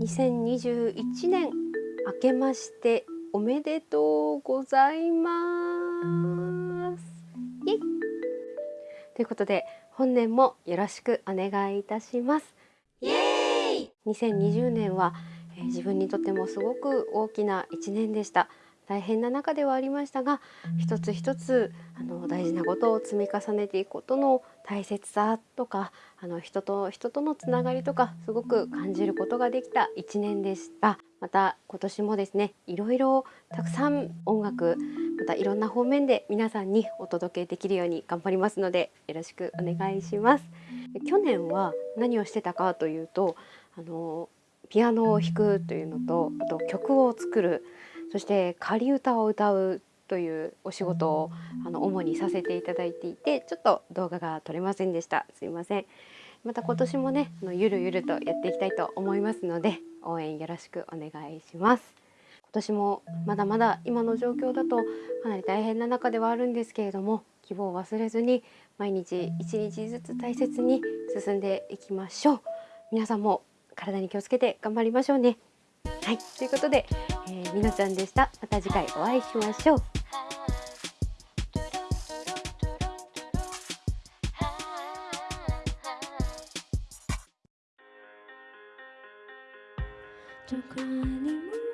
2021年明けましておめでとうございます。イエイ。ということで本年もよろしくお願いいたします。イエーイ2020年は、えー、自分にとってもすごく大きな一年でした大変な中ではありましたが一つ一つあの大事なことを積み重ねていくことの大切さとかあの人と人とのつながりとかすごく感じることができた1年でした。また今年もですねいろいろたくさん音楽またいろんな方面で皆さんにお届けできるように頑張りますのでよろしくお願いします。去年は何をしてたかというとあのピアノを弾くというのとあと曲を作るそして仮歌を歌うというお仕事をあの主にさせていただいていてちょっと動画が撮れませんでした。すいません。また今年もねあのゆるゆるとやっていきたいと思いますので応援よろしくお願いします。今年もまだまだ今の状況だとかなり大変な中ではあるんですけれども希望を忘れずに毎日一日ずつ大切に進んでいきましょう。皆さんも体に気をつけて頑張りましょうね。はい。ということでえー、みのちゃんでした。また次回お会いしましょう。どこにも